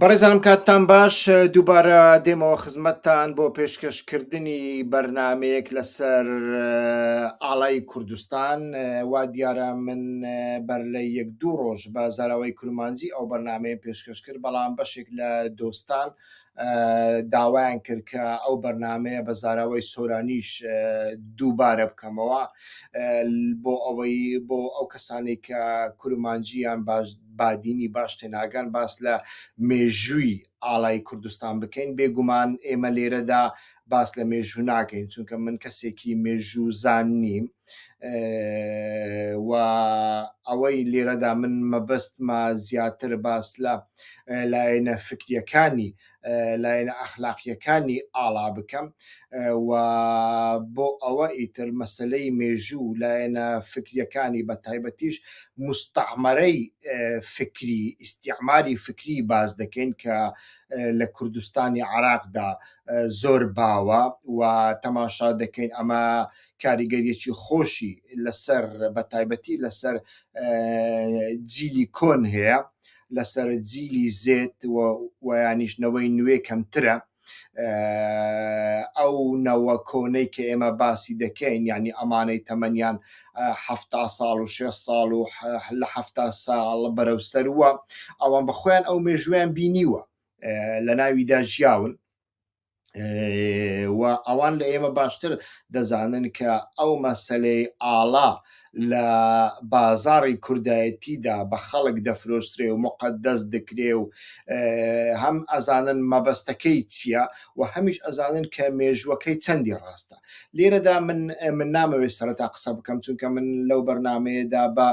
بەڕێزانم کاتتان باش دووبارە دێمەوە خزمەتتان بۆ پێشکەشکردنی بەرنمەیەک لەسەر ئاڵای کوردستان وا دیارە من بەر لە یەک دوو ڕۆژ بە زاراوەی کورمانجی ئەو بەرنمەیە پێشکەشکرد بەڵام بەشێک لە دۆستان داوایان کرد کە ئەو بەرنامەیە بە زاراوەی سۆرانیش دووبارە بکەمەوە بۆ ئەوەی بۆ ئەو کەسانی کە کورمانجییان باش بادینی باش تێناگەن باس لە مێژووی ئاڵای کوردستان بکەین بێگومان ئێمە لێرەدا باس لە مێژوو ناکەین چونکە من کەسێکی مێژوو زان نیم و ئەوەی لێرەدا من مەبەستمە زیاتر باس لە لایەنە فکریەکانی لایەنە ئەخلاقیەکانی ئاڵا بکەم و بۆ ئەوە ئیتر مەسلەی مێژوو لایەنە فکریەکانی بە تایبەتیش مستعمەرەی فکری ئیسیعماری فکری باز دەکەین کە لە کوردستانی عراقدا زۆر باوە و تەماشا دەکەین ئەمە لە کاریگەریەکی خۆشی لەسەر بەتایبەتی لەسەر جیلی کۆن هەیە لەسەر جیلی زێت ویانیش نەوەی نوێ کەمترە ئەو نەوە کۆنەی کە ئێمە باسی دەکەین ینی ئەمانەی تەمەنیان هەفتا ساڵ و شێ ساڵ و لە هەفتا ساڵ بەرەو سەروە ئەوان بەخۆیان ئەو مێژویان بینیوە لە ناویدا ژیاون و ئەوان لە ئێمە باشتر دەزانن کە ئەو مەسلەی ئاڵا لە بازاری کوردایەتیدا بە خەڵک دەفرۆشترێ و مقدەس دکرێ و هەم ئەزانن مەبەستەکەی چییە و هەمیش ئەزانن کە مێژووەکەی چەندی ڕاستە لێرەدا من من نامەوێت سەرەتا قسە بکەم چونکە من لەو بەرنمەیەدا بە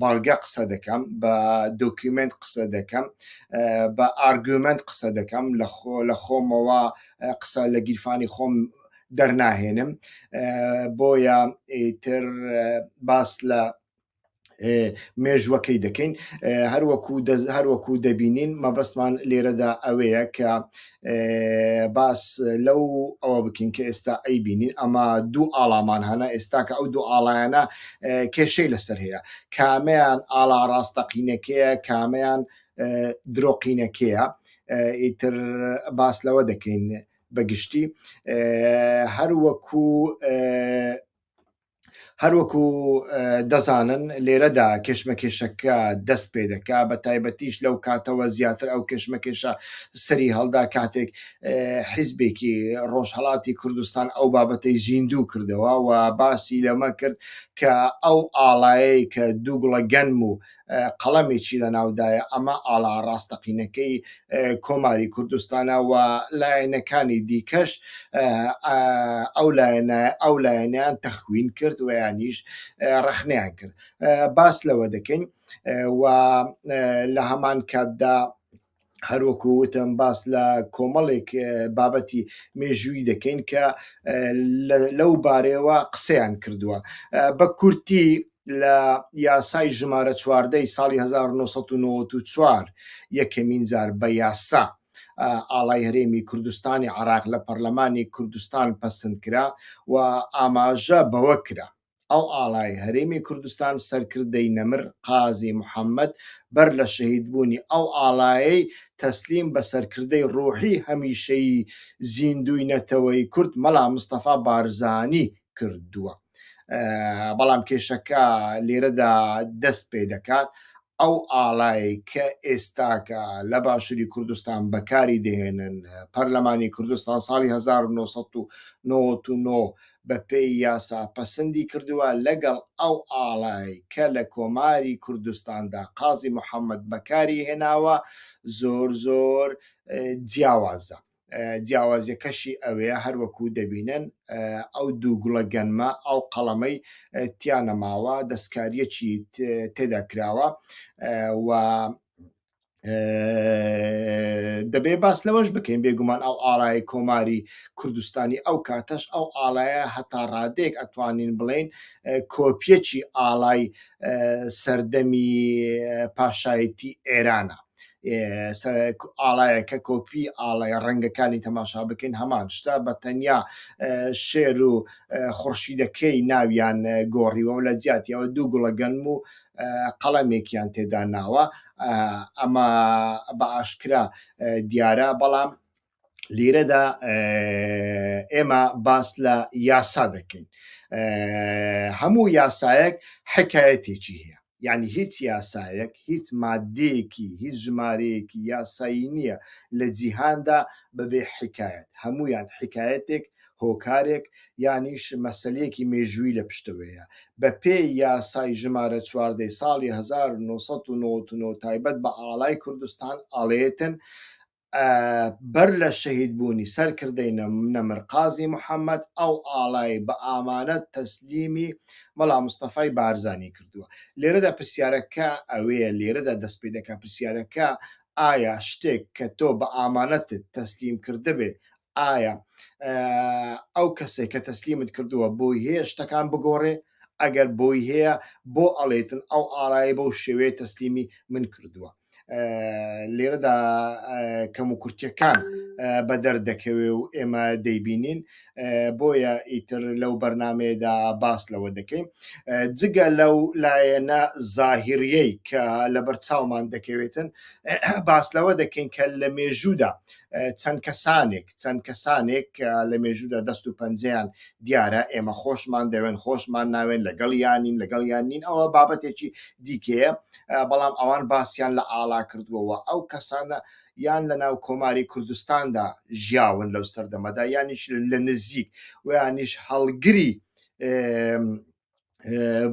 بەڵگە قسە دەکەم بە دۆکیومنت قسە دەکەم بە ئارگومنت قسە دەکەم لە خۆ لە خۆمەوە قسە لە گیرفانی خۆم دەرناهێنم بۆیە تر باس لە مێژوەکەی دەکەین هەروەکو هەروەکو دەبینین مەبەستمان لێرەدا ئەوەیە کە باس لەو ئەوە بکەین کە ئێستا ئەی بینین ئەمە دوو ئاڵامان هەنا ئێستا کە ئەو دوو ئاڵایەنە کێشەی لەسەر هەیە کامیان ئاڵا ڕاستەقینەکەیە کامیان درۆقینەکەیە ئیتر باس لەوە دەکەین بەگشتی هەروەکو هەروەکو دەزانن لێرەدا کێشمەکێشەکە دەست پێ دەکا بە تایبەتیش لەو کاتەوە زیاتر ئەو کێشمەکێشە سەری هەڵدا کاتێک حیزبێکی ڕۆژهڵاتی کوردستان ئەو بابەتەی زیندوو کردەوە و باسی لەمە کرد کە ئەو ئاڵایەی کە دوو گوڵە گەنم و قەڵەمێکی لەناودایە، ئەمە ئاڵا ڕاستەقینەکەی کۆماری کوردستانە و لایەنەکانی دیکەش ئەو لایەنیان تەخوین کرد ویانیش ڕەخنیان کرد باس لەوە دەکەین و لە هەمان کاتدا هەروەکو وتم باس لە کۆمەڵێک بابەتی مێژووی دەکەین کە لەو بارەیەوە قسەیان کردووە بە کورتی لە یاسای ژمارە چواردەی ساڵی 1994 یەکەمین جار بە یاسا ئاڵای هەرێمی کوردستانی عراق لە پەرلەمانی کوردستان پەسند کرا و ئاماژە بەوە کرا ئەو ئاڵای هەرێمی کوردستان سەرکردەی نەمر قازی محەمەد بەر لە شەهیدبوونی ئەو ئاڵایەی تەسلیم بە سەرکردەی ڕوحی هەمیشەیی زیندووی نەتەوەی کورد مەلا مستەفا بارزانی کردووە بەڵام کێشەکە لێرەدا دەست پێدەکات ئەو ئاڵای کە ئێستاکە لە باشوری کوردستان بەکاری دەهێنن، پەرلەمانی کوردستان ساڵی هەزار و نۆ سەد و نەوەد و نۆ بە پێی یاسا پەسندی کردووە، لەگەڵ ئەو ئاڵای کە لە کۆماری کوردستاندا قازی محەمەد بەکاری هێناوە زۆر زۆر جیاوازە. جیاوازیەکەشی ئەوەیە هەروەکو دەبینن ئەو دوو گوڵە گەنمە ئەو قەڵەمەی تیانەماوە دەستکاریەکی تێدا کراوە و دەبێ باس لەوەش بکەین بێگومان ئەو ئاڵای کۆماری کوردستانی ئەو کاتەش ئەو ئاڵایە هەتا ڕادێک ئەتوانین بڵین کۆپیەکی ئاڵای سەردەمی پاشایەتی ئێرانە ئاڵایەکە کۆپی ئاڵای ڕەنگەکانی تەماشا بکەین هەمان شتا بە تەنیا شێر و خورشیدەکەی ناویان گۆڕیوە لە جیاتیەوە دوو گوڵە گەنم و قەڵەمێکیان تێدا ناوە ئەمە بە ئاشکرا دیارە بەڵام لیرەدا ئێمە باس لە یاسا دەکەین هەموو یاسایەک حکایەتێکی هەیە یعنی هیچ یاسایەک هیچ مادەیەکی هیچ ژمارەیەکی یاسایی نییە لە جیهاندا بەبێ حکایەت هەمویان حکایەتێک هۆکارێک یانیش مەسلەیەکی مێژووی لە پشتەوەیە بە پێ یاسای ژمارە چواردەی ساڵی 1990 تایبەت بە ئاڵای کوردستان ئاڵێتن بەر لە شەهید بوونی سەرکردەی نەمر قازی محەمەد ئەو ئاڵای بە ئامانەت تەسلیمی مەلا مستەفای بارزانی کردووە لێرەدا پرسیارەکە ئەوەیە لێرەدا دەست پێ دەکە پرسیارەکە ئایا شتێک کە تۆ بە ئامانەتت تەسلیم کردبێ ئایا ئەو کەسێک کە تەسلیمت کردووە بۆی هەیە شتەکان بگۆڕێ ئەگەر بۆی هەیە بۆ ئەڵێتن ئەو ئارای بەو شێوەیە تەسلیمی من کردووە لێرەدا کەم و کورتەکان بە دەردەکەوێ و ئێمە دەیبینین بۆیە ئیتر لەو بەرنمەیەدا باس لەوە دەکەین جگە لەو لایەنە زاهریەی کە لە بەرچاومان دەکەوێتن باس لەوە دەکەین کە لە مێژوودا چەند کەسانێک چەند کەسانێک لە مێژوودا دەست و پەنجەیان دیارە ئێمە خۆشمان دەوێن خۆشمان ناوێن لەگەڵ یانین لەگەڵ یان نین ئەوە بابەتێکی دیکەیە بەڵام ئەوان باسییان لە ئاڵا کردووەوە ئەو کەسانە یان لە ناو کۆماری کوردستاندا ژیاون لەو سەردەمەدا یانیش لە نزیک ویانیش هەڵگری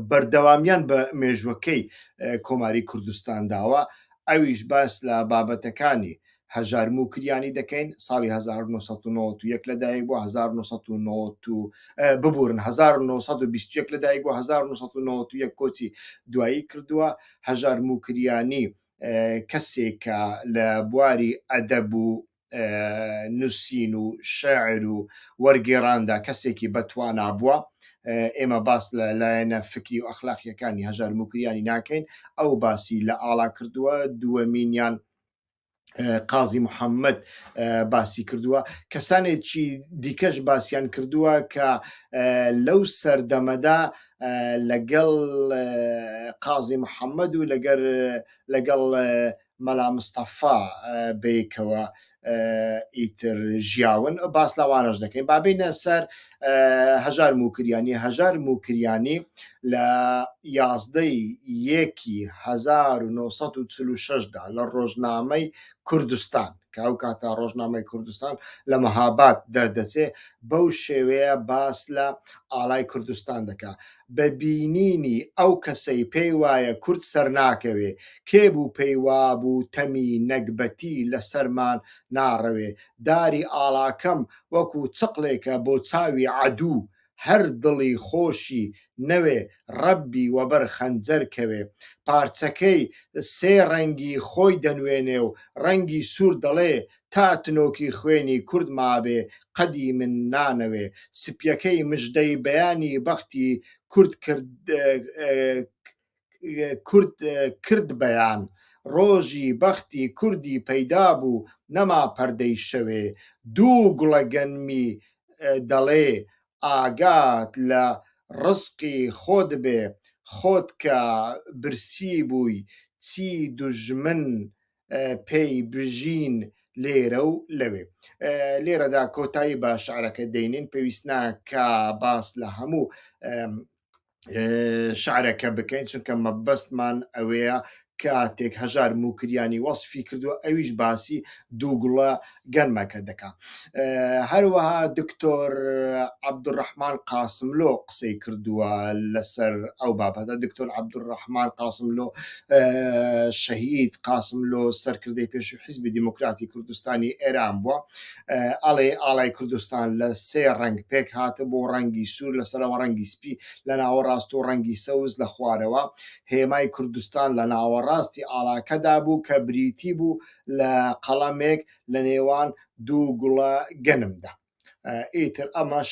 بەردەوامیان بە مێژوەکەی کۆماری کوردستان داوە ئەویش باس لە بابەتەکانی هەژارم و کریانی دەکەین ساڵی 1991 لەدایک بۆ 1990 ببورن 1920 لەدایک بۆ 1991 کۆچی دوایی کردووە هەژارم و کریانی کەسێکە لە بواری ئەدەب و نووسین و شعر و وەرگێڕاندا کەسێکی بەتوانا بووە ئێمە باس لە لایەنە فکری و ئەخلاقیەکانی هەژار موکریانی ناکەین ئەو باسی لە ئاڵا کردووە دووەمینیان قازی محەممەد باسی کردووە کەسانێکی دیکەش باسییان کردووە کە لەو سەردەمەدا لەگەڵ قازی محەممەد و لەگەر لەگەڵ مەلا مستەفا بەیکەوە ئیتر ژیاون باس لەوانەش دەکەین بابینە سەر هەژار موکریانی هەژار موکریانی لە یازدەی یەکی 1940دا لە ڕۆژنامەی کوردستان کە ئەو کاتە ڕۆژنامەی کوردستان لە مەهاباد دەردەچێ بەو شێوەیە باس لە ئاڵای کوردستان دەکا بە بینینی ئەو کەسەی پێی وایە کورد سەرناکەوێ، کێ بوو پێی وابوو تەمی نەگبەتی لە سەرمان ناڕەوێ، داری ئاڵاکەم وەکو چقڵێکە بۆ چاوی عەدوو، هەر دڵی خۆشی نەوێ ڕەبی وەبەر خەنجەر کەوێ، پارچەکەی سێ ڕەنگی خۆی دەنوێنێ و ڕەنگی سوور دەڵێ تا تنۆکی خوێنی کورد مابێ قەدی من نانەوێ سپیەکەی مژدەی بەیانی بەختی کورد کورد کرد بەیان ڕۆژی بەختی کوردی پەیدا بوو نەما پەردەی شەوێ دوو گوڵە گەنمی دەڵێ ئاگات لە ڕزقی خۆت بێ خۆت کە برسی بووی چی دوژمن پێی بژین لێرە و لەوێ لێرەدا کۆتایی بە شعرەکە دەینین پێویست ناکە باس لە هەموو شعرەکە بکەین چونکە مەبەستمان ئەوەیە کاتێک هەژار موکریانی وەصفی کردو ئەویش باسی دووگوڵە گەرمەکە دەکا. هەروەها دکتۆر عەبدولڕەحمان قاسملۆ قسەی کردووە لەسەر ئەو بابەتە دکتۆر عەبدولڕەحمان قاسملۆ شەهید قاسملۆ سەرکردەی پێشووی حیزبی دیموکراتی کوردستانی ئێران بووە ئەڵێ ئاڵای کوردستان لە سێ ڕەنگ پێک هاتە بۆ ڕەنگی سوور لەسەرەوە ڕەنگی سپی لە ناوەڕاست و ڕەنگی سەوز لە خوارەوە هێمای کوردستان لە ناوەڕاستی ئاڵاکەدا بوو کە بریتی بوو لە قەڵەمێک لە نێوان دوو گوڵە گەنمدا. ئیتر ئەمەش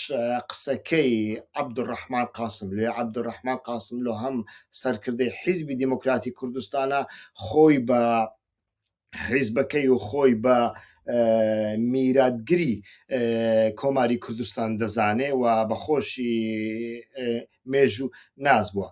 قسەکەی عەبدوڕەحمان قاسملوێ عەبدوڕەحمان قاسملۆ هەم سەرکردەی حیزبی دیموکراتی کوردستانە خۆی بە حیزبەکەی و خۆی بە میراتگری کۆماری کوردستان دەزانێ و بەخۆشی مێژوو ناز بووە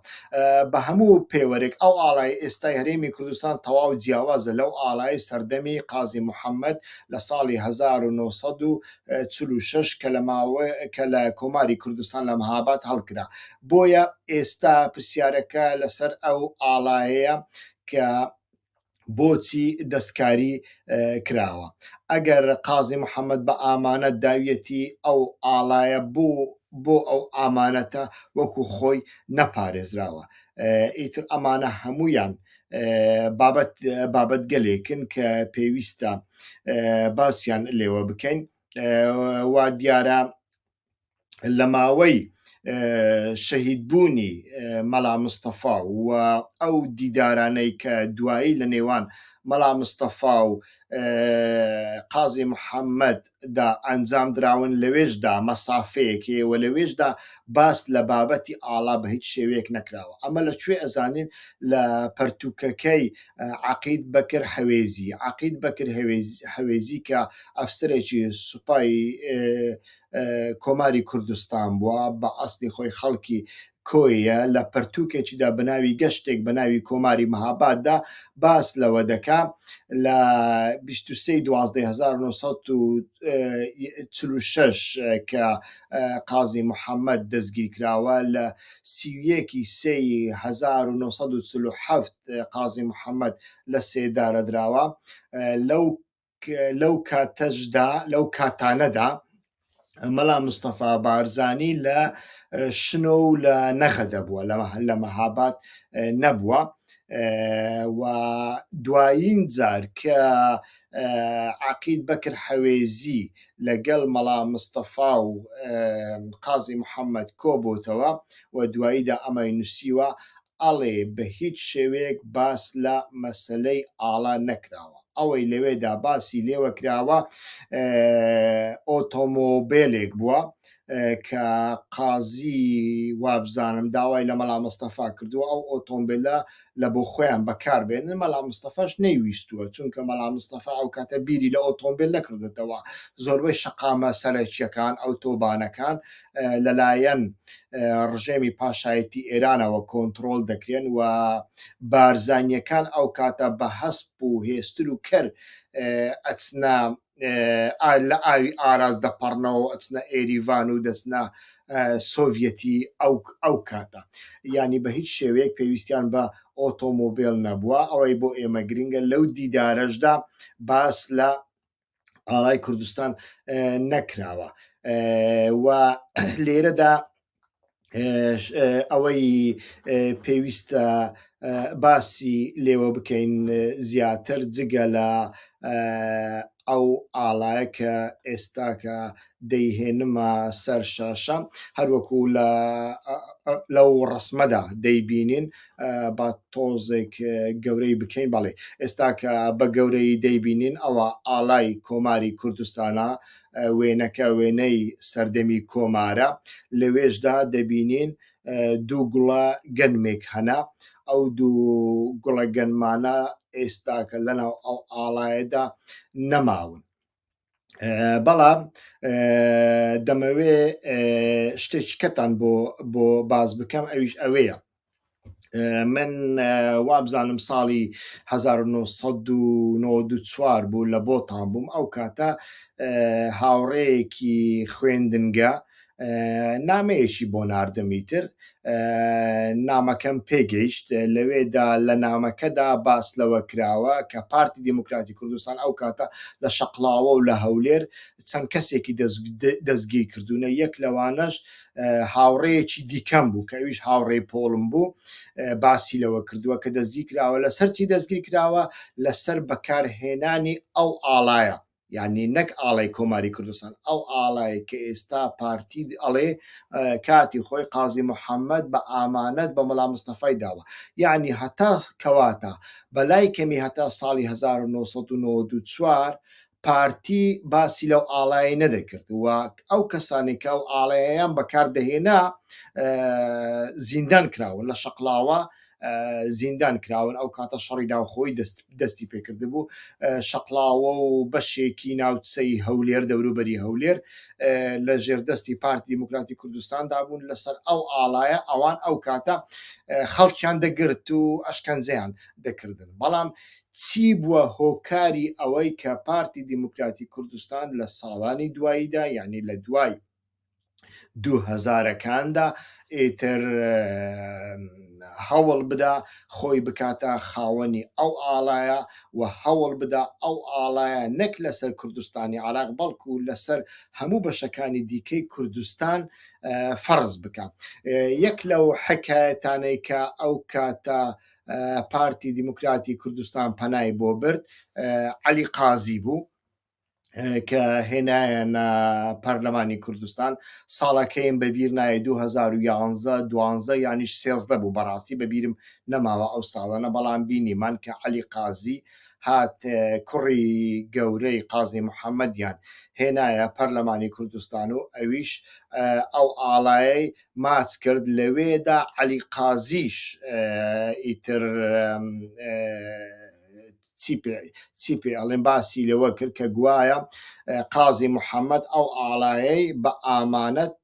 بە هەموو پێوەرێک ئەو ئاڵای ئێستای هەرێمی کوردستان تەواو جیاوازە لەو ئاڵای سەردەمی قازی محەممەد لە ساڵی 1946 کە لە ماوە کە لە کۆماری کوردستان لە مەهاباد هەڵکرا بۆیە ئێستا پرسیارەکە لەسەر ئەو ئاڵایەیە کە بۆچی دەستکاری کراوە ئەگەر قازی محەممەد بە ئامانەت داویەتی ئەو ئاڵایە بۆ بۆ ئەو ئامانەتە وەکو خۆی نەپارێزراوە ئیتر ئەمانە هەمویان بابەت بابەت گەلێکن کە پێویستە باسییان لێوە بکەین وا دیارە لە ماوەی شەهید بوونی مەلا مستەفا و ئەو دیدارانەی کە دوایی لە نێوان مەلا مستەفا و قازی محەممەد دا ئەنجام دراون لەوێشدا مەسافەیەکێ و لەوێشدا باس لە بابەتی ئاڵا بە هیچ شێوەیەک نەکراوە ئەمە لە کوێ ئەزانین لە پەرتوکەکەی عقید بەکر حەوێزی عقید بەکر هەوێزی کە ئەفسەرێکی سوپای کۆماری کوردستان بووە، بە ئەسڵی خۆی خەڵکی کۆییە، لە پەرتووکێکیدا بە ناوی گەشتێک بە ناوی کۆماری مهاباددا باس لەوە دەکا لە بیست و سێ ی دوازدە ی هەزار و نۆ سەد و چل و شەش کە قازی محەممەد دەستگیر کراوە، لە سی و یەک ی سێ ی هەزار و نۆ سەد و چل و حەفت قازی محەممەد لە سێدارە دراوە، لەو لەو کاتەشدا لەو کاتانەدا مەلا مستەفا بارزانی لە شنۆ و لە نەخە دەبووە لە لە مەهابات نەبووە و دوایین جار کە عقید بەکر حەوێزی لەگەڵ مەڵا مستەفا و قازی محەممەد کۆبتەوە و دواییدا ئەمەی نووسیوە ئەڵێ بە هیچ شێوەیەک باس لە مەسەلەی ئاڵا نەکراوە ئەوەی لەوێدا باسی لێوە کراوە ئۆتۆمۆبیلێک بووە کە قازی وابزانم داوای لە مەلا مستەفا کردووە ئەو ئۆتۆمبیلە لە بۆ خۆیان بەکار بێنن مەلا مستەفاش نەیویستووە چونکە مەلا مستەفا ئەو کاتە بیری لە ئۆتۆمبیل نەکردێتەوە زۆربەی شقامە سەرەکیەکان ئەو تۆبانەکان لەلایەن ڕژێمی پاشایەتی ئێرانەوە کۆنتترۆل دەکرێن و بارزانیەکان ئەو کاتە بە هەسپ و هێستر و کەر ئەچنە لە ئاوی ئاراز دەپەڕنەوە ئەچنە ئێریڤان و دەچنە سۆڤەتی ئەو ئەو کاتە ینی بە هیچ شێوەیەک پێویستیان بە ئۆتۆمۆبیل نەبووە ئەوەی بۆ ئێمە گرنگە لەو دیدارەشدا باس لە ئاڵای کوردستان نەکراوە و لێرەدا ئەوەی پێویستە باسی لێوە بکەین زیاتر جگە لە ئەو ئاڵایە کە ئێستاکە دەیهێنمە سەر شاشە هەروەکو لە لەو ڕسمەدا دەیبینین با تۆزێک گەورەی بکەین بەڵێ ئێستا کە بە گەورەی دەیبینین ئەوە ئالای کۆماری کوردستانە وێنەکە وێنەی سەردەمی کۆمارە لەوێشدا دەبینین دوو گوڵە گەنمێک هەنا ئەو دوو گوڵە گەنمانە ئێستاکە لەناو ئەو ئاڵایەدا نەماون بەڵام دەمەوێ شتێکەتان بۆ بۆ باز بکەم ئەویش ئەوەیە من وابزانم ساڵی 1994 بوو لە بۆتان بووم ئەو کاتە هاوڕەیەکی خوێندنگە نامەیەکی بۆ ناردم ئیتر نامەکەم پێگەیشت لەوێدا لە نامەکەدا باس لەوە کراوە کە پارتی دیموکراتی کوردستان ئەو کاتە لە شەقڵاوە و لە هەولێر چەند کەسێکی دەستگیر کردوونە یەک لەوانەش هاوڕێیەکی دیکەم بوو کە ئەویش هاوڕێی پۆڵم بوو باسی لەوە کردووە کە دەستگیر کراوە لەسەر چی دەستگیر کراوە لەسەر بەکارهێنانی ئەو ئاڵایە یعنی نەک ئاڵای کۆماری کوردستان ئەو ئاڵای کە ئێستا پارتی ئەڵێ کاتی خۆی قازی محەممەد بە ئامانەت بە مەلا مستەفای داوە یعنی هەتا کەواتە بەلای کەمی هەتا ساڵی 1994 پارتی باسی لەو ئاڵای نەدەکرد و ئەو کەسانێکە و ئاڵەیەیان بەکاردەهێنا زیندان کراون لە شەقلاوە زیندان کراون ئەو کاتە شەڕی ناوخۆی دەستی پێکردبوو شەقلاوە و بەشێکی ناوچەی هەولێر دەوروبەری هەولێر لە ژێردەستی پارتی دیموکراتی کوردستاندا بوون لەسەر ئەو ئاڵایە ئەوان ئەو کاتە خەڵکیان دەگرت و ئەشکەنجیان دەکردن بەڵام چی بووە هۆکاری ئەوەی کە پارتی دیموکراتی کوردستان لە ساڵانی دواییدا یعنی لە دوای دووهەزارەکاندا ئیتر هەوڵ بدا خۆی بکاتە خاوەنی ئەو ئاڵایە و هەوڵ بدا ئەو ئاڵایە نەک لەسەر کوردستانی عراق بەڵکو لەسەر هەموو بەشەکانی دیکەی کوردستان فەرز بکە یەک لەو حکایەتانەی کە ئەو کاتە پارتی دیموکراتی کوردستان پەنای بۆ برد علی قازی بوو کە هێنایەنە پەرلەمانی کوردستان ساڵەکەیم بەبییر نایە 2011 دوانزە یانیش سێزدە بوو بەڕاستی بەبیرم نەماوە ئەو ساڵانە بەڵام بینیمان کە علی قازی هات کوڕی گەورەی قازی محەممەدیان هێنایە پەرلەمانی کوردستان و ئەویش ئەو ئاڵای ماچ کرد لەوێدا علی قازیش ئیتر چی پێ ئەڵێن باسی لەوە کرد کە گوایە قازی محەممەد ئەو ئاڵایەی بە ئامانەت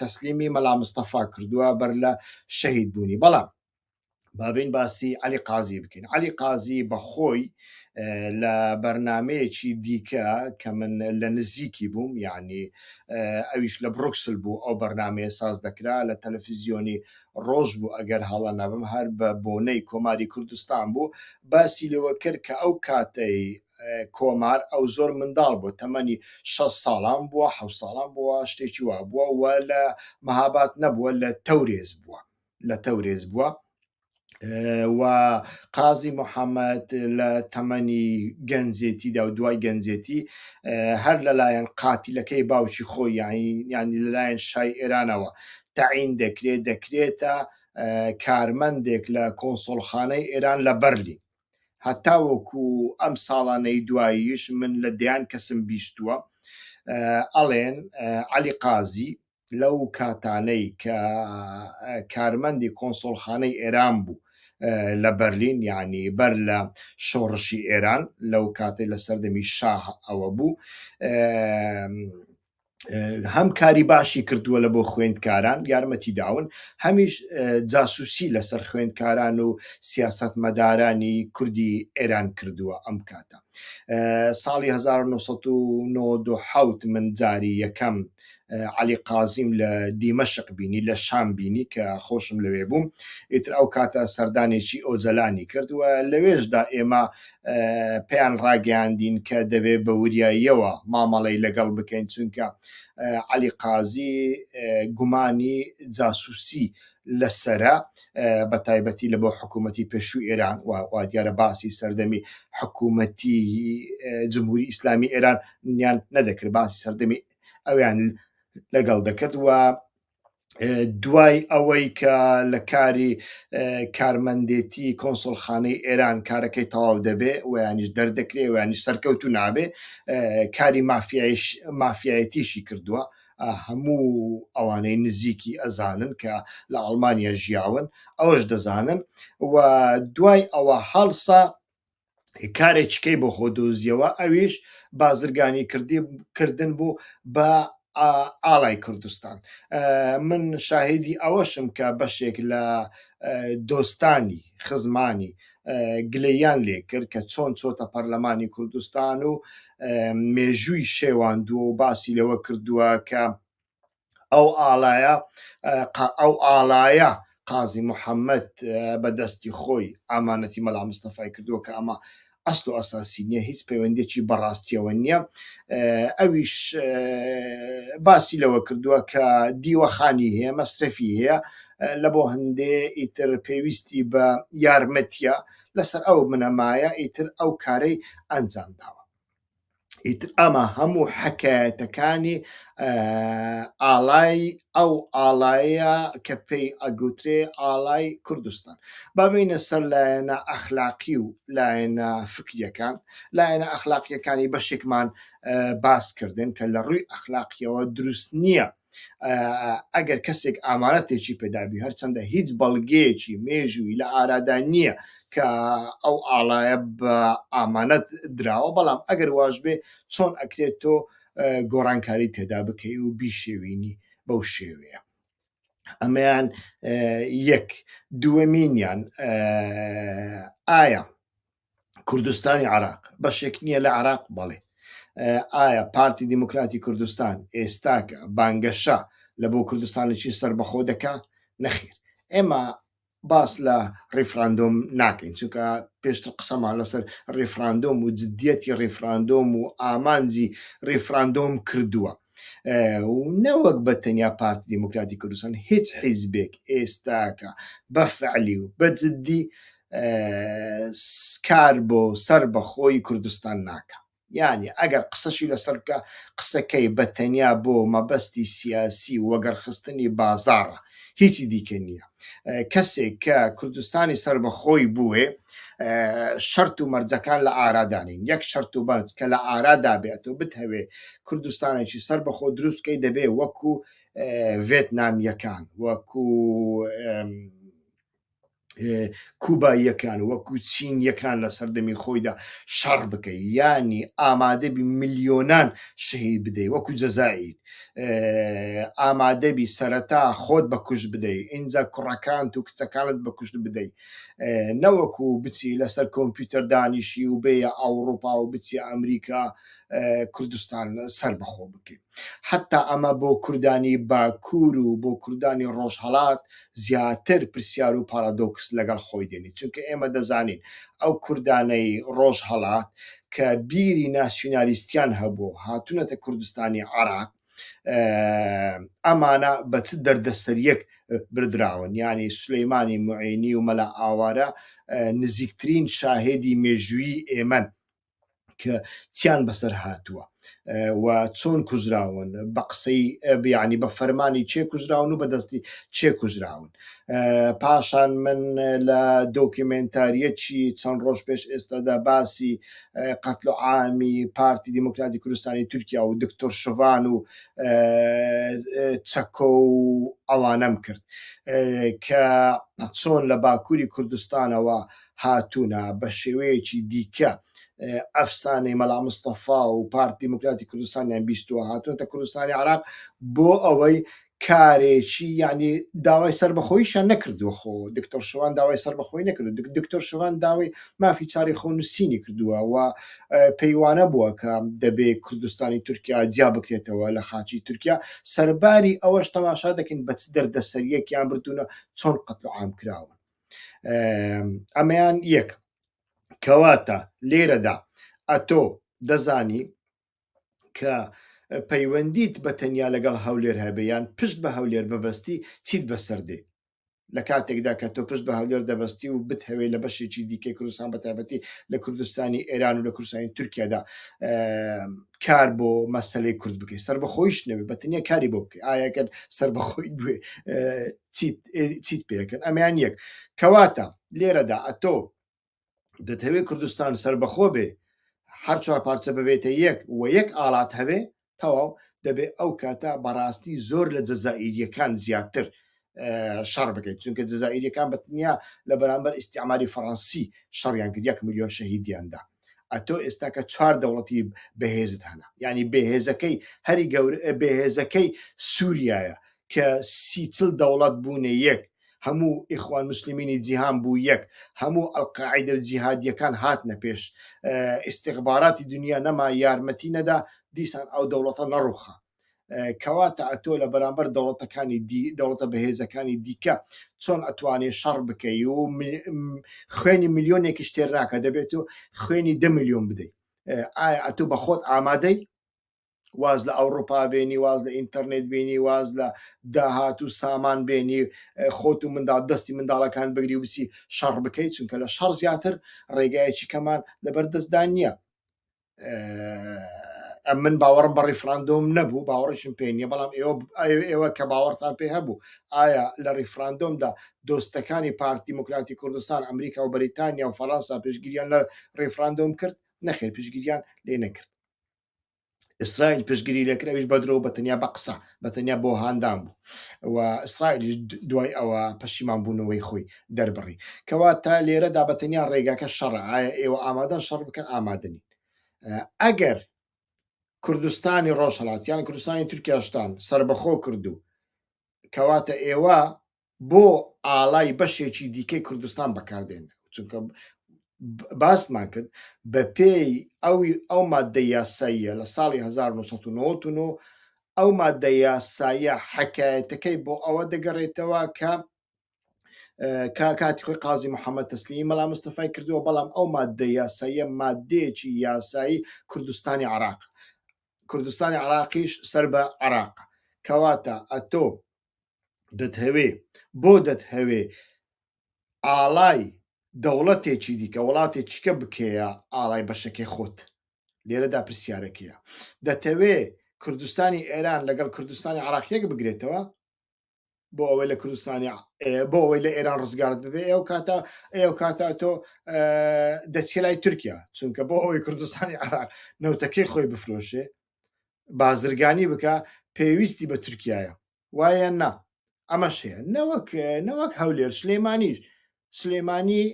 تەسلیمی مەلا مستەفا کردووە بەر لە شەهید بوونی بەڵام بابین باسی علی قازی بکەین علی قازی بە خۆی لە بەرنمەیەکی دیکە کە من لە نزیکی بووم یعنی ئەویش لە بروکسل بوو ئەو بەرنمەیە ساز دەکرا لە تەلەفیزیۆنی ڕۆژ بوو ئەگەر هەڵە نەبم هەر بە بۆنەی کۆماری کوردستان بوو باسی لەوە کرد کە ئەو کاتەی کۆمار ئەو زۆر منداڵ بوو تەمەنی شە ساڵان بووە حە ساڵان بووە شتێکی وا بووە و لە مەهابات نەبووە لە تەورێز بووە لە تەورێز بووە و قازی محەممەد لە تەمەنی گەنجێتیدا و دوای گەنجێتی هەر لەلایەن قاتیلەکەی باوکی خۆی یانی لەلایەن شای ئێرانەوە تەعین دەکرێت دەکرێتە کارمەندێک لە کۆنسۆلخانەی ئێران لە بەرلین هەتا وەکو ئەم ساڵانەی دواییش من لە دەیان کەسم بیستووە ئەڵێن علی قازی لەو کاتانەی کە کارمەندی کۆنسۆلخانەی ئێران بوو لە بەرلین یعنی بەر لە شۆڕشی ئێران لەو کاتێ لە سەردەمی شاه ئەوە بوو هەم کاری باشی کردووە لە بۆ خوێندکاران یارمەتی داون هەمیش جاسوسی لەسەر خوێندکاران و سیاست مەدارانی کوردی ئێران کردووە ئەم کاتە ساڵی 1990 من جاری یەکەم علی قازیم لە دیمەشق بینی لە شام بینی کە خۆشم لەوێ بووم ئیتر ئەو کاتە سەردانێکی ئۆجلانی کردووە لەوێشدا ئێمە پێیان ڕاگەیاندین کە دەبێت بە وریاییەوە مامەڵەی لەگەڵ بکەین چونکە علی قازی گومانی جاسوسی لەسرە بە تایبەتی لە بۆ حکوومەتتی پێشوو ئێران وا دیارە باسی سەردەمی حکوومەتتی جمهوری ئیسلامی ئێران نیان نەدەکرد باسی سەردەمی ئەویان لەگەڵ دەکرد و دوای ئەوەی کە لە کاری کارمەندێتی کۆنسڵخانەی ئێران کارەکەی تەواو دەبێ ویانیش دەردەکرێ ویانی سەرکەوت و نابێ کاری مافیایەتیشی کردووە هەموو ئەوانەی نزیکی ئەزانن کە لە ئەڵمانیا ژیاون ئەوەش دەزانن و دوای ئەوە هەڵسا کارێکیکەی بۆ خۆ دۆزیەوە ئەویش بازرگانی کردی کردن بوو بە ئاڵای کوردستان من شاهدی ئەوەشم کە بەشێک لە دۆستانی خزمانی گلیان لێ کرد کە چۆن چۆتە پەرلەمانی کوردستان و مێژووی شێواندووە و باسی لەوە کردووە کە ئەو ئاڵایە ئەو ئاڵایە قازی محەممەد بە دەستی خۆی ئامانەتی مەلا مستەفای کردووە کە ئەمە ئەسل و ئەساسی نییە هیچ پەیوەندێکی بەڕاستیەوە نییە ئەویش باسی لەوە کردووە کە دیوەخانی هەیە مەسرەفی هەیە لە بۆ هەندێ ئیتر پێویستی بە یارمەتیە لەسەر ئەو منەمایە ئیتر ئەو کارەی ئەنجام داوە ئیتر ئەمە هەموو حەکایەتەکانی ئاڵای ئەو ئاڵایە کە پێی ئەگوترێ ئاڵای کوردستان بابینە سەر لایەنە ئەخلاقی و لایەنە فکریەکان لایەنە ئەخلاقیەکانی بەشێکمان باسکردن کە لە ڕووی ئەخلاقیەوە دروست نییە ئەگەر کەسێک ئامارەتێکی پێدابی هەرچەندە هیچ بەڵگەیەکی مێژووی لە ئارادا نییە کە ئەو ئاڵایە بە ئامانەت دراوە بەڵام ئەگەر واش بێ چۆن ئەکرێت تۆ گۆڕانکاری تێدا بکەی و بیشێوینی بەو شێوەیە ئەمەیان یەک دووەمینیان ئایا کوردستانی عراق بەشێک نییە لە عراق بەڵێ ئایا پارتی دیموکراتی کوردستان ئێستاکە بانگەشە لە بۆ کوردستانێکی سربەخۆ دەکا نەخیر ئێمە باس لە ڕیفراندۆم ناکەین چونکە پێشتر قسەمان لەسەر ڕیفراندۆم و جددیەتی ڕیفراندۆم و ئامانجی ڕیفراندۆم کردووە و نەوەک بە تەنیا پارتی دیموکراتی کوردستان هیچ حیزبێک ئێستاکە بە فعلی و بە جددی کار بۆ سەر بەخۆی کوردستان ناکە یانی ئەگەر قسەشی لەسەر بکە قسەکەی بە تەنیا بۆ مەبەستی سیاسی وەگەرخستنی بازارە هیچی دیکە نییە کەسێک کە کوردستانی سەر بە خۆی بووێ شەرت و مەرجەکان لە ئارادانین یەک شەرت و بەرج کە لە ئارادا بێت و بتهەوێ کوردستانێکی سەر بەخۆ دروستکەی دەبێ وەکو ڤێتنامیەکان وەکو کوباییەکان وەکو چینیەکان لە سەردەمی خۆیدا شەڕ بکەی یانی ئامادەبی ملیۆنان شەهید بدەی وەکو جەزائیر ئامادەبی سەرەتا خۆت بە کوشت بدەی ئینجا کوڕەکانت و کچەکانت بە کوشت بدەی نەوەکو بچی لەسەر کۆمپیوتەر دانیشی و بێە ئەوروپا و بچی ئەمریکا کوردستان سەر بەخۆ بکەیت حەتتا ئەمە بۆ کوردانی باکوور و بۆ کوردانی ڕۆژهەڵات زیاتر پرسیار و پارادۆکس لەگەڵ خۆی دێنێت، چونکە ئێمە دەزانین ئەو کوردانەی ڕۆژهەڵات کە بیری ناسیونالیستیان هەبووە و هاتوونەتە کوردستانی عێراق ئەمانە بە چ دەردەسەریەک بردراون، یانی سولەیمانی موعێنی و مەلا ئاوارە نزیکترین شاهێدی مێژوویی ئێمەن. کە چیان بەسەر هاتووە و چۆن کوژراون بە قسەی بیانی بە فەرمانی چێ کوژراون و بەدەستی چێ کوژراون پاشان من لە دۆکیمنتاریەکی چەند ڕۆژ پێش ئێستادا باسی قەتل و عامی پارتی دیموکراتی کوردستانی تورکیا و دکتۆر شڤان و چەکۆ و ئەوانەم کرد کە چۆن لە باکووری کوردستانەوە هاتوونە، بە شێوەیەکی دیکە ئەفسانەی مەلا مستەفا و پارتی دیموکراتی کوردستانیان بیستووە هاتوونەتە کوردستانی عراق بۆ ئەوەی کارێکی یعنی داوای سربەخۆیشان نەکردووە خۆ دکتۆر شوان داوای سربەخۆی نەکرد دکتۆر شوان داوای مافی چاری خۆ نووسینی کردووە و پەیوانە بووە کە دەبێ کوردستانی تورکیا جیا بکرێتەوە لە خاچی تورکیا سەرباری ئەوەش تەماشا دەکەین بەچ دەردەسەریەکیان بردوونە چۆن قەتلعام کراون ئەمەیان یەک کەواتە لێرەدا ئەتۆ دەزانی کە پەیوەندیت بە تەنیا لەگەڵ هەولێر هەبیان پشت بە هەولێر بەبستی چیت بەسەر دێ لە کاتێکدا کە تۆ پشت بە هەولێر دەبستی و بتهەوێت لە بەشێکی دیکەی کوردستان بە تایبەتی لە کوردستانی ئێران و لە کوردستانی تورکیادا کار بۆ مەسلەی کورد بکەی سربەخۆیش نەوێ بەتنیا کاری بۆ بکەی ئاەکەن سربەخۆی بێ چیت پێکەن ئەمیان یەک کەواتە لێرەدا ئەتۆ دەتەوێت کوردستان سربەخۆ بێ هەر چوار پارچە ببێتە یەک و یەک ئالات هەبێ تەواو دەبێت ئەو کاتە بەڕاستی زۆر لە جەزائیریەکان زیاتر شەڕ بکەیت چونکە جززائیریەکان بەتنیا لە بەرامبەر ئیسیعماری فەڕەنسی شەڕیان کرد یەک میلیۆن شەهیدیاندا ئەتۆ ئێستا کە چوار دەوڵەتی بەهێزت هەنا ینی بەهێزەکەی هەری گەور بەهێزەکەی سووریایە کە سیچل دەوڵەت بوونە یەک هەموو ئیخوان مسللمینی جیهان بوو یەک هەموو ئەلقاعیدە و جیهادیەکان هاتنە پێش ئیسیغباراتی دنیا نەما یارمەتی نەدا دیسان ئەو دەوڵەتە نەڕوخە کەواتە ئەتۆ لە بەرامبەر دەوڵەتەکانی دەوڵەتە بەهێزەکانی دیکە چۆن ئەتوانێ شەڕ بکەی و خوێنی میلیۆنێکی شتێر ناکە دەبێت و خوێنی دە میلیۆن بدەیت ئایا ئەتو بە خۆت ئامادەی واز لە ئەوروپا بێنی واز لە ئینتەرنێت بینی واز لە داهات و سامان بێنی خۆت و منداڵ دەستی منداڵەکان بگری و بچی شەڕ بکەیت چونکە لە شەڕ زیاتر ڕێگایەکی کەمان لەبەر دەستدان نییە ئەم من باوەڕم بە ڕیفراندۆم نەبوو باوەڕشم پێ نیە بەڵام ئێوە ئێوە کە باوەڕتان پێ هەبوو ئایا لە ڕیفراندۆمدا دۆستەکانی پارت دیموکراتی کوردستان ئەمریکا و بەریتانیا و فەرەنسا پشگیریان لە ڕیفراندۆم کرد نەخێر پشگیریان لێ نەکرد ئیسرائیل پشگیری لەکراویش بەدرۆ بە تەنیا بە قسە بە تەنیا بۆ هاندان بوو و ئیسرائیلیش دوای ئەوە پەشیمان بوونەوەی خۆی دەربڕی کەواتە لێرەدا بە تەنیا ڕێگاکە شەڕە ئایا ئێوە ئامادەن شەڕ بکەن ئامادەنین ئەگەر کوردستانی ڕۆژهڵاتیان کوردستانی تورکیاشتان سربەخۆ کردو کەواتە ئێوە بۆ ئاڵای بەشێکی دیکەی کوردستان بەکاردێن چونکە باسمان کرد بە پێی ئەوی ئەو مادە یاساییە لە ساڵی 1990 ئەو مادە یاسایە حکایەتەکەی بۆ ئەوە دەگەڕێتەوە کە کا کاتی خۆی قازی محەممەد تەسلیمی مەلا مستەفای کردووە بەڵام ئەو مادە یاساییە مادەیەکی یاسایی کوردستانی عراق کوردستانی عراقیش سەر بە عراق کەواتە ئەتۆ دەتهەوێ بۆ دەتهەوێ ئاڵای دەوڵەتێکی دیکە وڵاتێکیکە بکەیە ئاڵای بەشەکەی خۆت لێرەدا پرسیارەکەیە دەتەوێ کوردستانی ئێران لەگەڵ کوردستانی عراقیەک بگرێتەوە بۆ ئەوەی لە کوردستانی بۆ ئەوەی لە ئێران ڕزگارت ببێ ئەو کاتە ئەو کاتە تۆ دەچێ لای تورکیا چونکە بۆ ئەوەی کوردستانی عراق نەوتەکەی خۆی بفرۆشێ بازرگانی بکە پێویستی بە تورکایە وایە نا ئەمەش هەیە نەوەک نەوەک هەولێر سلێمانیش سلێمانی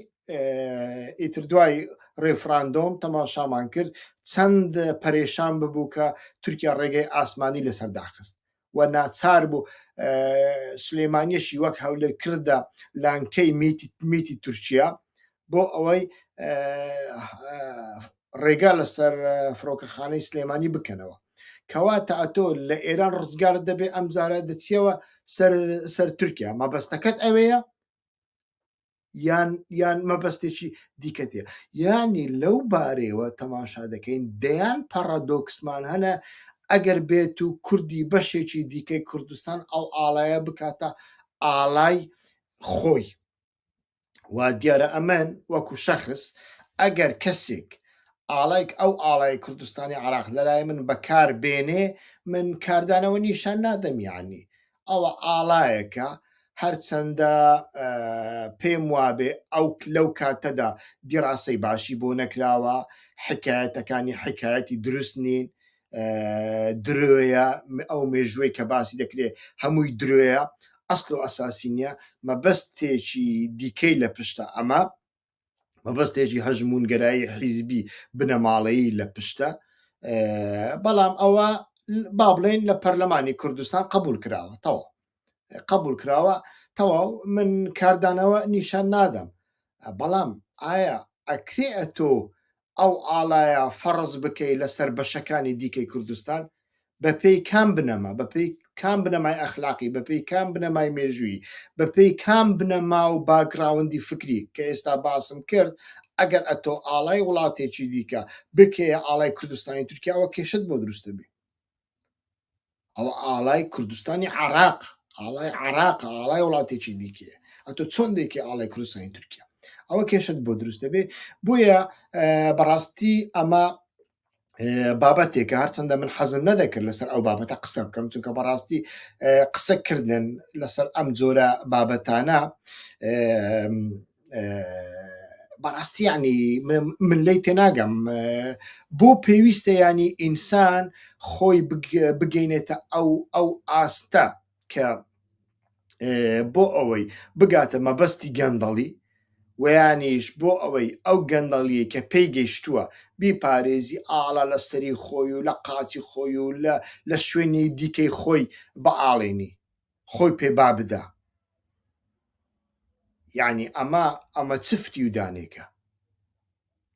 ئیتر دوای ڕێفراندۆم تەماشامان کرد چەند پەرێشان ببوو کە تورکیا ڕێگەی ئاسمانی لەسەر داخست و ناچار بوو سلێمانیەشی وەک هەولێر کردە لانکەی میتی تورکیا بۆ ئەوەی ڕێگا لەسەر فڕۆکەخانەی سلێمانی بکەنەوە کەوا تا ئەتۆ لە ئێران ڕزگار دەبێت ئەمجارە دەچیەوە سەر تورکیا مەبەستەکەت ئەوەیە یان یان مەبەستێکی دیکە تێ یانی لەو بارەیەوە تەماشا دەکەین دەیان پەڕەدۆکسمان هەنە ئەگەر بێت و کوردی بەشێکی دیکەی کوردستان ئەو ئاڵایە بکاتە ئاڵای خۆی وا دیارە ئەمەن وەکو شەخص ئەگەر کەسێک ئاڵایک ئەو ئاڵای کوردستانی عراق لەلای من بەکار بێنێ من کاردانەوە نیشان نادەم یعنی ئەوە ئاڵایەکە هەرچەندە پێم وابێ ئەو لەو کاتەدا دیڕاسەی باشی بۆ نەکراوە حکایەتەکانی حکایەتی دروست نین درۆیە ئەو مێژووی کە باسی دەکرێت هەمووی درۆیە ئەسل و ئەساسی نییە مەبەستێکی دیکەی لە پشتە ئەمە مەبەستێکی هەژمونگەرایی حیزبی بنەماڵەیی لە پشتە بەڵام ئەوە با بڵێن لە پەرلەمانی کوردستان قبول کراوە تەواو قبول کراوە تەواو من کاردانەوە نیشان نادەم بەڵام ئایا ئەکرێ ئەتۆ ئەو ئاڵایە فەڕز بکەی لەسەر بەشەکانی دیکەی کوردستان بەپێی کام بنەما بەپێی کام بنەمای ئەخلاقی بەپێی کام بنەمای مێژووی بەپێی کام بنەما و باگراوندی فکری کە ئێستا باسم کرد ئەگەر ئەتۆ ئاڵای وڵاتێکی دیکە بکەیە ئاڵای کوردستانی تورکیاوە کێشت بۆ دروستە بێ ئەوە ئاڵای کوردستانی عراق ئاڵای عراق ئاڵای وڵاتێکی دیکێ ئەتۆ چۆن دێکی ئاڵای کوردستانی تورکیا ئەوە کێشت بۆ دروست دەبێ بۆیە بەڕاستی ئەمە بابەتێکە هەرچەندە من حەزم نەدەکرد لەسەر ئەو بابەتە قسە بکەم چونکە بەڕاستی قسەکردن لەسەر ئەم جۆرە بابەتانە بەڕاستی ینی من لی تێناگەم بۆ پێویستە ینی ئینسان خۆی بگەینێتە ئەو ئەو ئاستە کە بۆ ئەوەی بگاتە مەبەستی گەندەڵی ویانیش بۆ ئەوەی ئەو گەندەڵیە کە پێی گەیشتووە بیپارێزی ئاڵا لە سەری خۆی و لە قاچی خۆی و لە لە شوێنی دیکەی خۆی بەئاڵێنی خۆی پێ با بدا یانی ئەمە ئەمە چ فریودانێکە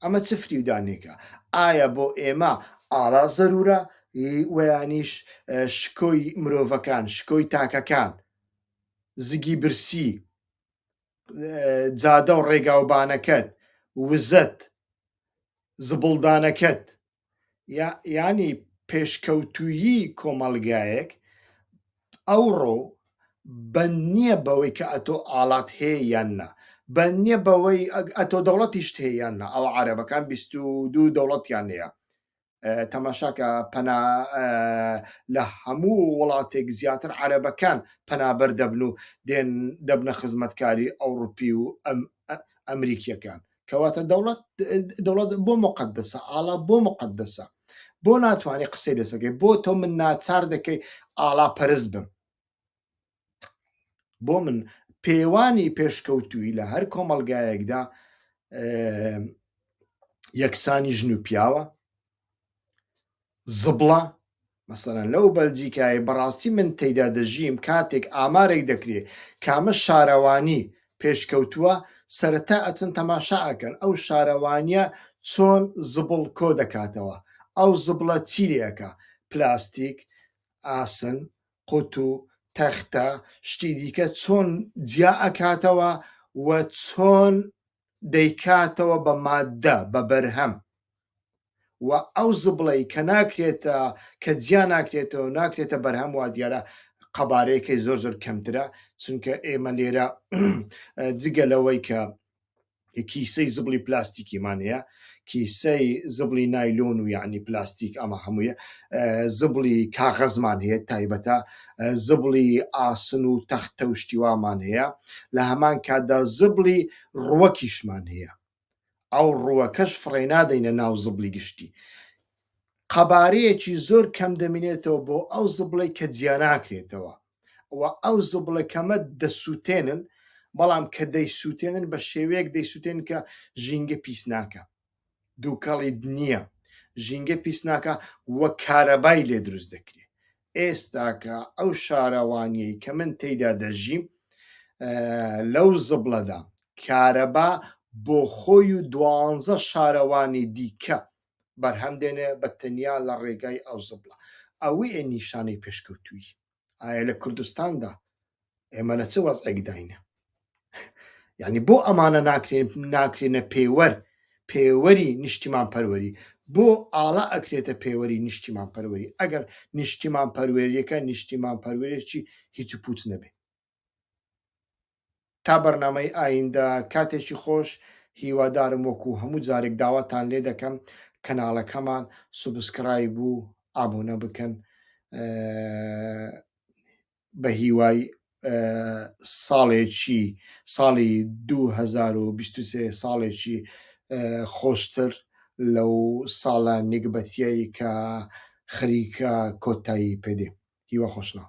ئەمە چ فریودانێکە ئایا بۆ ئێمە ئارا زەرورە ویانیش شکۆی مرۆڤەکان شکۆی تاکەکان زگی برسی جادە و ڕێگاوبانەکەت وزەت زبڵدانەکەت یانی پێشکەوتوویی کۆمەڵگایەک ئەوڕۆ بەند نییە بەوەی کە ئەتۆ ئاڵات هەیە یان نا بەند نییە بەوەی ئەتۆ دەوڵەتیشت هەیە یان نا ئەوە عربەکان بیست و دوو دەوڵەتیان هەیە تەماشاکە پەنا لە هەموو وڵاتێک زیاتر عربەکان پەنابەر دەبن و دێن دەبنە خزمەتکاری ئەوروپی و ئەمریکیەکان کەواتە دەوڵەت دەوڵەت بۆ مقدسە ئاڵا بۆ مقدسە بۆ ناتوانانی قسەی لەسەکەی بۆ تۆ من ناچار دەکەی ئاڵا پەرست بم بۆ من پێوانی پێشکەوتووی لە هەر کۆمەلگایەکدا یەکسانی ژن و پیاوە زبڵە مەسەلەن لەو بەلجیکایەی بەڕاستی من تێیدا دەژیم کاتێک ئامارێک دەکرێ کامە شارەوانی پێشکەوتووە سەرەتا ئەچن تەماشا ئەکەن ئەو شارەوانیە چۆن زبڵ کۆ دەکاتەوە ئەو زبڵە چی لێ ئەکا پلاستیک ئاسن قوت و تەختە شتی دیکە چۆن جیا ئەکاتەوە و چۆن دەیکاتەوە بە ماددە بە بەرهەم و ئەو زبڵەی کە ناکرێتە کە جیا ناکرێتەوە ناکرێتە بەرهەم وا دیارە قەبارەیەکەی زۆر زۆر کەمترە چونکە ئێمە لێرە جگە لەوەی کە کیسەی زبڵی پلاستیکیمان هەیە کیسەی زبڵی نایلۆن و یعنی پلاستیک ئەمە هەموویە زبڵی کاغەزمان هەیە تایبەتە زبڵی ئاسن و تەختە و شتیوامان هەیە لە هەمان کاتدا زبڵی ڕوەکیشمان هەیە ئەو ڕووەکەش فڕێنادەینە ناو زبڵی گشتی قەبارەیەکی زۆر کەم دەمینێتەوە بۆ ئەو زبڵی کە جیاناکرێتەوە و ئەو زبڵە کەمە دەسووتێنن بەڵام کە دەیسووتێنن بە شێوەیەک دەیسووتێن کە ژینگە پیس ناکە دووکەڵی نییە ژینگە پیس ناکە وە کارەبای لێ دروست دەکرێت ئێستاکە ئەو شارەوانیەی کە من تێیدا دەژیم لەو زبڵەدا کارەبا بۆ خۆی و دوانزە شارەوانی دیکە بەرهەم دێنێ بە تەنیا لە ڕێگای ئەو زبڵە ئەوەیە نیشانەی پێشکەوتووی ئایا لە کوردستاندا ئێمە لە چ وەزعێکداینە یعنی بۆ ئەمانە ناکرێن ناکرێنە پێوەر پێوەری نیشتیمان پەروەری بۆ ئاڵا ئەکرێتە پێوەری نیشتیمان پەروەری ئەگەر نیشتیمان پەروەریەکە نیشتیمان پەروەرێکی هیچ و پوچ نەبێ تا بەرنمەی ئایندە کاتێکی خۆش هیوادارم وەکو هەموو جارێک داواتان لێ دەکەم کەناڵەکەمان سوبسکرای بوو ئابوونە بکەن بە هیوای ساڵێکی ساڵی دوو هەزار و بیست و سێ ساڵێکی خۆشتر لەو ساڵە نیگبەتیەی کە خەریکە کۆتایی پێدێ هیوا خۆشناو.